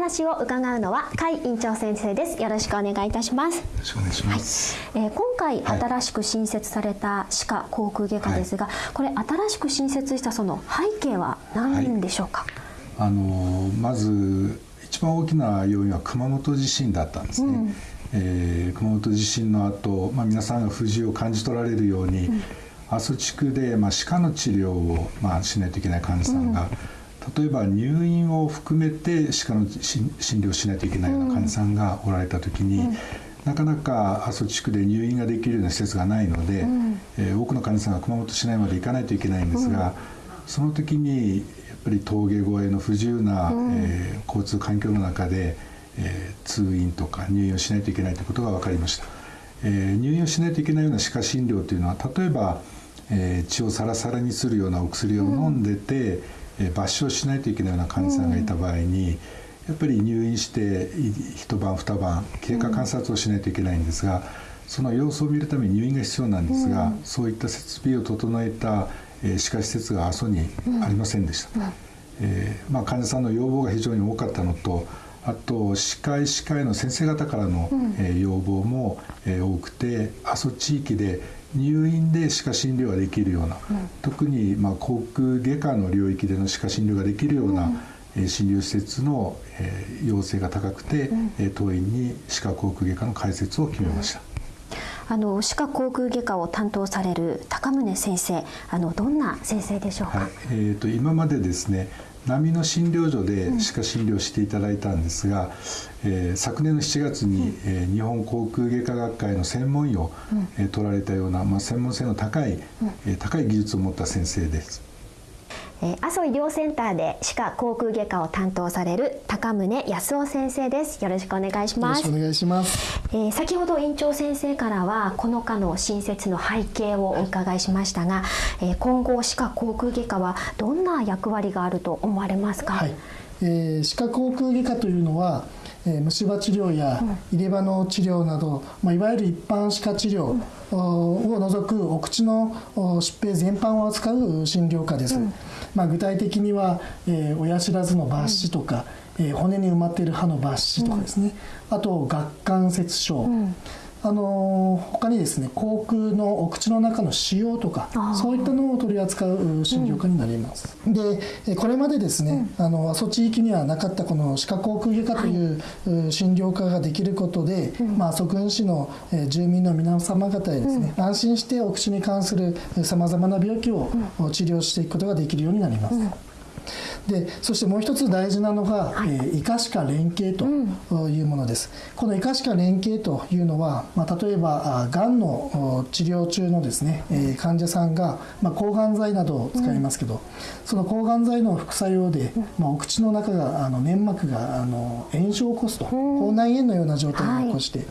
お話を伺うのは甲斐院長先生です。よろしくお願いいたします。よろしくお願いします、はい、えー、今回新しく新設された歯科口腔外科ですが、はい、これ新しく新設したその背景は何でしょうか、はい、あのまず一番大きな要因は熊本地震だったんですね、うん、えー、熊本地震の後、まあ皆さんが不自由を感じ取られるように、うん。阿蘇地区で、まあ、歯科の治療を、まあ、しないといけない患者さんが、例えば入院を含めて歯科の診療しないといけないような患者さんがおられた時に、なかなか阿蘇地区で入院ができるような施設がないので、うん、えー、多くの患者さんが熊本市内まで行かないといけないんですが、うん、その時にやっぱり峠越えの不自由な、うん、えー、交通環境の中で、えー、通院とか入院をしないといけないということが分かりました、えー、入院をしないといけないような歯科診療というのは例えば、えー、血をサラサラにするようなお薬を飲んでて、えー、抜歯しないといけないような患者さんがいた場合に、やっぱり入院して一晩二晩経過観察をしないといけないんですが、その様子を見るために入院が必要なんですが、そういった設備を整えた、えー、歯科施設が阿蘇にありませんでした、えーまあ、患者さんの要望が非常に多かったのとあと歯科医師会の先生方からの、えー、要望も、えー、多くて阿蘇地域で入院で歯科診療ができるような、うん、特にまあ口腔外科の領域での歯科診療ができるような、うん、診療施設の、えー、要請が高くて、うん、当院に歯科口腔外科の開設を決めました。あの歯科口腔外科を担当される高宗先生あのどんな先生でしょうか、はい、えーと、と今までですね波の診療所で歯科診療していただいたんですが、うん、えー、昨年の7月に、うん、えー、日本口腔外科学会の専門医を、うん、えー、取られたような、まあ、専門性の高い、うん、えー、高い技術を持った先生です。えー、阿蘇医療センターで歯科口腔外科を担当される高宗康夫先生です。よろしくお願いします。よろしくお願いします、えー、先ほど院長先生からはこの科の新設の背景をお伺いしましたが、えー、今後歯科口腔外科はどんな役割があると思われますか、はい、えー、歯科口腔外科というのはえー、虫歯治療や入れ歯の治療など、まあ、いわゆる一般歯科治療を除くお口の疾病全般を扱う診療科です、うん、まあ、具体的には、えー、親知らずの抜歯とか、うん、えー、骨に埋まっている歯の抜歯とかですね、うん、あと顎関節症、あの他にですね口腔のお口の中の腫瘍とかそういったのを取り扱う診療科になります、うん、でこれまでですね、うん、あの阿蘇地域にはなかったこの歯科口腔外科という、はい、診療科ができることで、うん、まあ、阿蘇郡市の住民の皆様方へですね、安心してお口に関するさまざまな病気を治療していくことができるようになります、でそしてもう一つ大事なのが、はい、えー、医科歯科連携というものです、うん、この医科歯科連携というのは、まあ、例えばがんの治療中のですね、えー、患者さんが、まあ、抗がん剤などを使いますけど、うん、その抗がん剤の副作用で、まあ、お口の中があの粘膜があの炎症を起こすと、口内炎のような状態を起こして、はい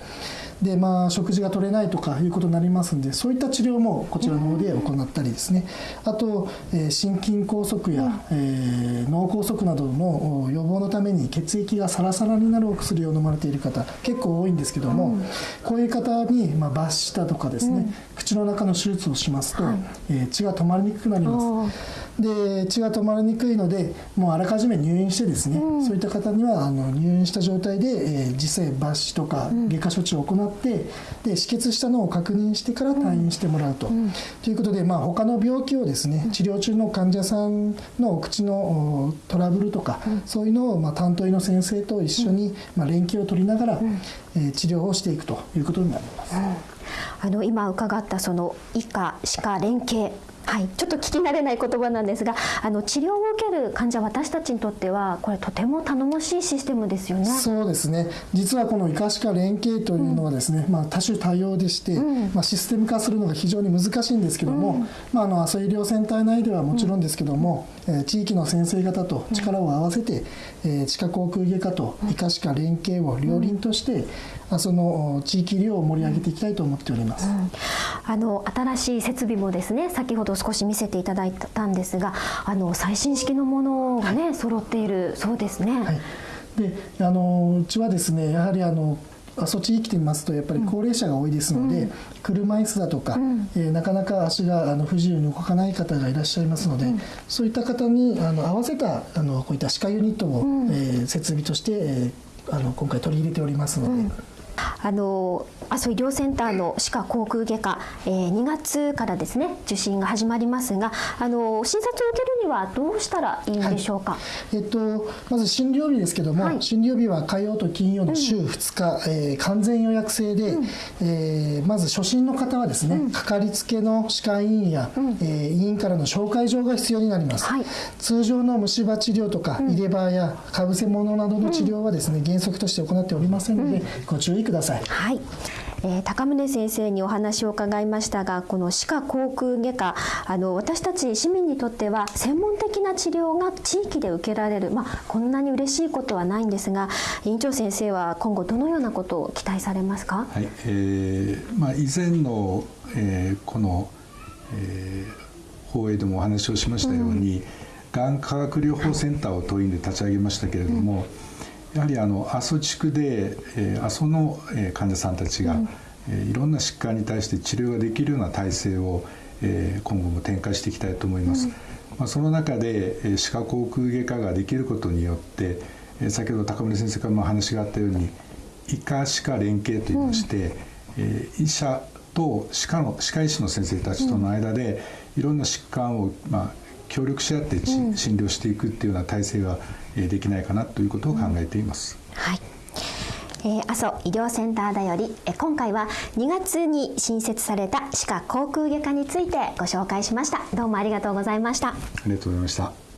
でまあ、食事が取れないとかいうことになりますんでそういった治療もこちらの方で行ったりですね。あと、えー、心筋梗塞や、うん、えー、脳梗塞などの予防のために血液がサラサラになるお薬を飲まれている方結構多いんですけども、うん、こういう方に、まあ、抜歯だとかですね、うん、口の中の手術をしますと、はい、えー、血が止まりにくくなります。で血が止まりにくいのでもうあらかじめ入院してですね、うん、そういった方にはあの入院した状態で、えー、実際抜歯とか外科処置を行って、うん、で止血したのを確認してから退院してもらうと。うん、ということで、まあ、他の病気をですね治療中の患者さんのお口のトラブルとか、そういうのを、まあ、担当医の先生と一緒に、まあ、連携を取りながら、えー、治療をしていくということになります。あの今伺ったその医科歯科連携はい、ちょっと聞き慣れない言葉なんですがあの治療を受ける患者私たちにとってはこれとても頼もしいシステムですよね。そうですね。実はこの医科歯科連携というのはですね、うん、まあ、多種多様でして、うん、まあ、システム化するのが非常に難しいんですけども、うん、まあ、あの阿蘇医療センター内ではもちろんですけども、地域の先生方と力を合わせて、えー、地下航空外科と医科歯科連携を両輪として、その地域医療を盛り上げていきたいと思っております、うん、あの新しい設備もですね先ほど少し見せていただいたんですがあの最新式のものがね揃っているそうですね。はい、であのうちはですねやはりあの阿蘇地域で見ますとやっぱり高齢者が多いですので、車椅子だとか、えーなかなか足があの不自由に動かない方がいらっしゃいますので、そういった方にあの合わせたあのこういった歯科ユニットを、えー設備として、えーあの今回取り入れておりますので。あの阿蘇医療センターの歯科口腔外科、えー、2月からですね受診が始まりますがあの診察を受けるにはどうしたらいいんでしょうか、えっと、まず診療日ですけども、はい。診療日は火曜と金曜の週2日、えー完全予約制で、えーまず初診の方はですね、かかりつけの歯科医院や、えー医院からの紹介状が必要になります、はい。通常の虫歯治療とか、入れ歯やかぶせ物などの治療はですね、原則として行っておりませんので、ご注意ください。はい、えー高宗先生にお話を伺いましたがこの歯科口腔外科あの私たち市民にとっては専門的な治療が地域で受けられる、まあ、こんなに嬉しいことはないんですが院長先生は今後どのようなことを期待されますか？はい。えーまあ、以前の、えーこの、えー放映でもお話をしましたように、がん化学療法センターを当院で立ち上げましたけれども、やはりあの阿蘇地区で、えー阿蘇の、えー患者さんたちが、えーいろんな疾患に対して治療ができるような体制を、えー今後も展開していきたいと思います。まあ、その中で、えー歯科口腔外科ができることによって、えー先ほど高村先生からも話があったように医科歯科連携といいまして、えー医者と歯科の歯科医師の先生たちとの間で、いろんな疾患を、まあ、協力し合ってち、診療していくっていうような体制が、えーできないかなということを考えています。はいえー、阿蘇医療センターだよりえー今回は2月に新設された歯科口腔外科についてご紹介しましたどうもありがとうございましたありがとうございました。